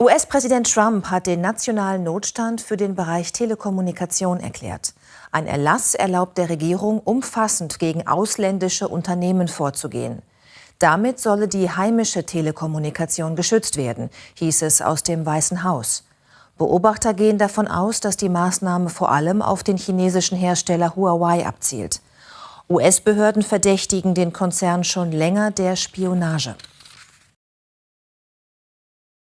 US-Präsident Trump hat den nationalen Notstand für den Bereich Telekommunikation erklärt. Ein Erlass erlaubt der Regierung, umfassend gegen ausländische Unternehmen vorzugehen. Damit solle die heimische Telekommunikation geschützt werden, hieß es aus dem Weißen Haus. Beobachter gehen davon aus, dass die Maßnahme vor allem auf den chinesischen Hersteller Huawei abzielt. US-Behörden verdächtigen den Konzern schon länger der Spionage.